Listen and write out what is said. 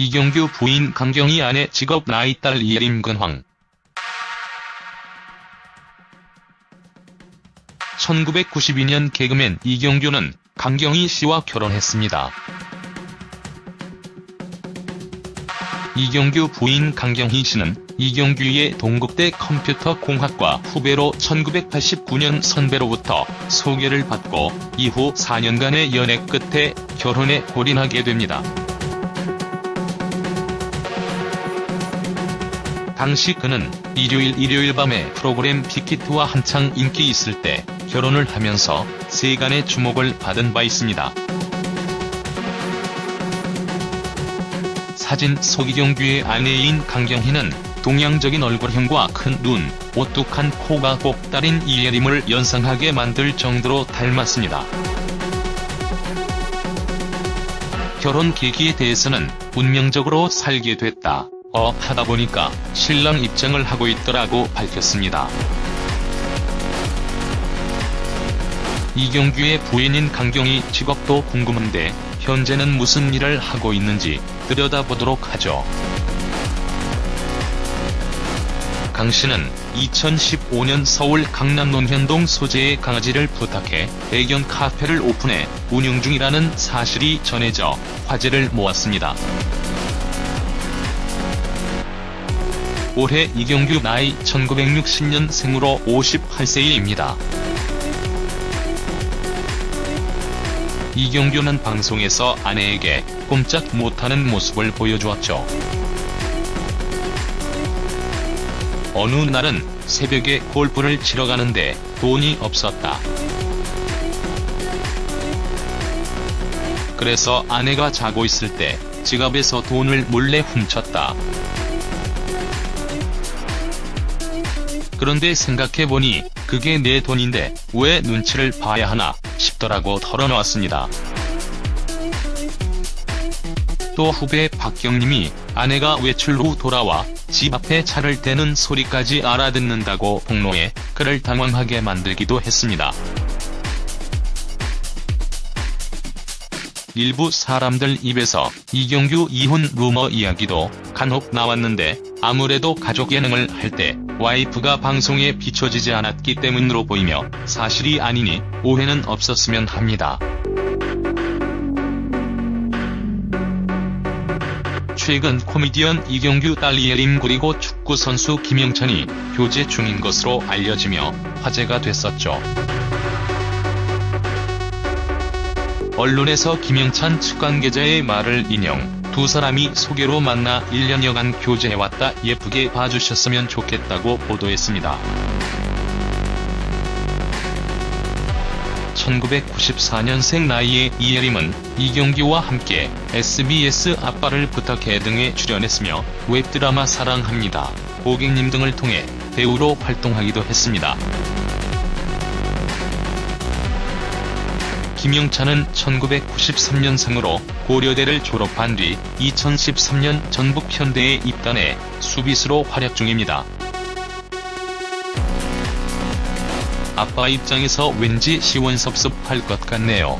이경규 부인 강경희 아내 직업 나이 딸 이예림 근황 1992년 개그맨 이경규는 강경희 씨와 결혼했습니다. 이경규 부인 강경희 씨는 이경규의 동국대 컴퓨터공학과 후배로 1989년 선배로부터 소개를 받고 이후 4년간의 연애 끝에 결혼에 골인하게 됩니다. 당시 그는 일요일 일요일 밤에 프로그램 빅히트와 한창 인기 있을 때 결혼을 하면서 세간의 주목을 받은 바 있습니다. 사진 속 이경규의 아내인 강경희는 동양적인 얼굴형과 큰 눈, 오뚝한 코가 꼭다린 이예림을 연상하게 만들 정도로 닮았습니다. 결혼 계기에 대해서는 운명적으로 살게 됐다. 어 하다 보니까 신랑 입장을 하고 있더라고 밝혔습니다. 이경규의 부인인 강경희 직업도 궁금한데 현재는 무슨 일을 하고 있는지 들여다보도록 하죠. 강 씨는 2015년 서울 강남 논현동 소재의 강아지를 부탁해 애견 카페를 오픈해 운영 중이라는 사실이 전해져 화제를 모았습니다. 올해 이경규 나이 1960년 생으로 58세입니다. 이경규는 방송에서 아내에게 꼼짝 못하는 모습을 보여주었죠. 어느 날은 새벽에 골프를 치러 가는데 돈이 없었다. 그래서 아내가 자고 있을 때 지갑에서 돈을 몰래 훔쳤다. 그런데 생각해보니 그게 내 돈인데 왜 눈치를 봐야 하나 싶더라고 털어놓았습니다. 또 후배 박경님이 아내가 외출 후 돌아와 집 앞에 차를 대는 소리까지 알아듣는다고 폭로해 그를 당황하게 만들기도 했습니다. 일부 사람들 입에서 이경규 이혼 루머 이야기도 간혹 나왔는데 아무래도 가족 예능을 할 때 와이프가 방송에 비춰지지 않았기 때문으로 보이며 사실이 아니니 오해는 없었으면 합니다. 최근 코미디언 이경규 딸 이예림 그리고 축구선수 김영찬이 교제 중인 것으로 알려지며 화제가 됐었죠. 언론에서 김영찬 측 관계자의 말을 인용, 두 사람이 소개로 만나 1년여간 교제해왔다 예쁘게 봐주셨으면 좋겠다고 보도했습니다. 1994년생 나이의 이예림은 이경규와 함께 SBS 아빠를 부탁해 등에 출연했으며 웹드라마 사랑합니다, 고객님 등을 통해 배우로 활동하기도 했습니다. 김용찬은 1993년생으로 고려대를 졸업한 뒤 2013년 전북현대에 입단해 수비수로 활약 중입니다. 아빠 입장에서 왠지 시원섭섭할 것 같네요.